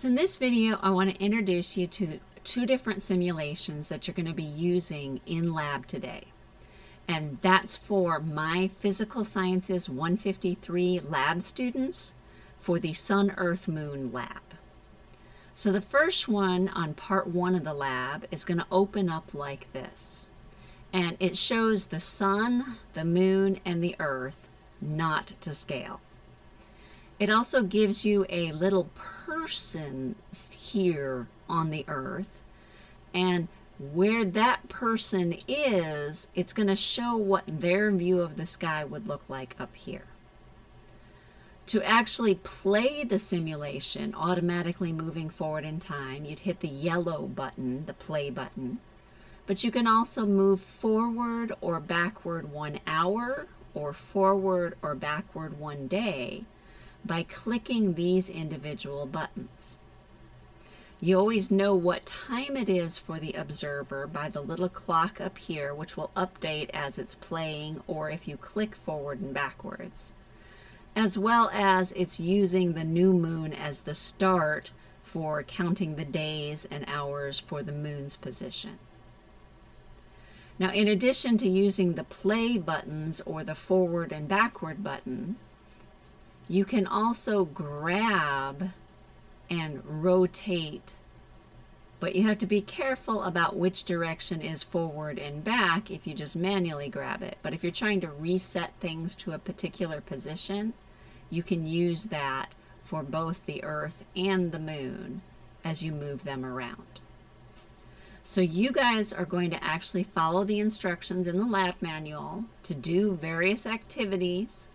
So in this video, I want to introduce you to two different simulations that you're going to be using in lab today. And that's for my Physical Sciences 153 lab students for the Sun, Earth, Moon lab. So the first one on part one of the lab is going to open up like this. And it shows the sun, the moon, and the earth not to scale. It also gives you a little person here on the earth. And where that person is, it's going to show what their view of the sky would look like up here. To actually play the simulation, automatically moving forward in time, you'd hit the yellow button, the play button. But you can also move forward or backward one hour, or forward or backward one day by clicking these individual buttons. You always know what time it is for the observer by the little clock up here, which will update as it's playing or if you click forward and backwards, as well as it's using the new moon as the start for counting the days and hours for the moon's position. Now, in addition to using the play buttons or the forward and backward button, you can also grab and rotate, but you have to be careful about which direction is forward and back if you just manually grab it. But if you're trying to reset things to a particular position, you can use that for both the Earth and the Moon as you move them around. So you guys are going to actually follow the instructions in the lab manual to do various activities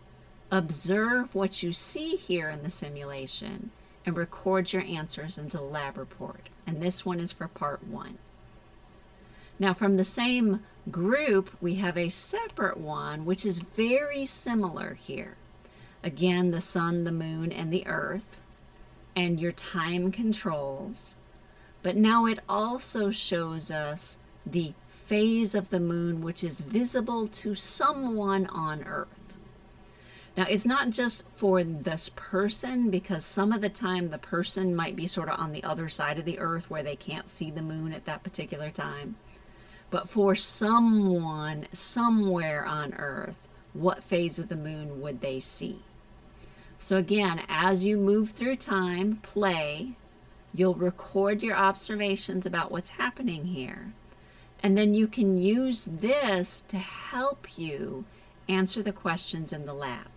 Observe what you see here in the simulation and record your answers into the lab report. And this one is for part one. Now from the same group, we have a separate one, which is very similar here. Again, the sun, the moon, and the earth, and your time controls. But now it also shows us the phase of the moon, which is visible to someone on earth. Now, it's not just for this person because some of the time the person might be sort of on the other side of the earth where they can't see the moon at that particular time. But for someone somewhere on earth, what phase of the moon would they see? So again, as you move through time, play, you'll record your observations about what's happening here. And then you can use this to help you answer the questions in the lab.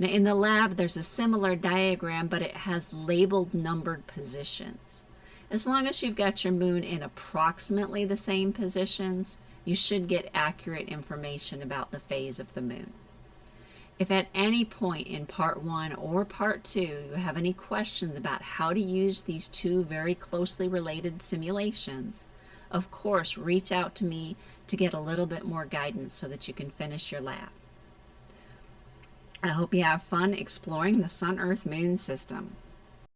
Now in the lab, there's a similar diagram, but it has labeled numbered positions. As long as you've got your moon in approximately the same positions, you should get accurate information about the phase of the moon. If at any point in part one or part two you have any questions about how to use these two very closely related simulations, of course reach out to me to get a little bit more guidance so that you can finish your lab. I hope you have fun exploring the Sun, Earth, Moon system.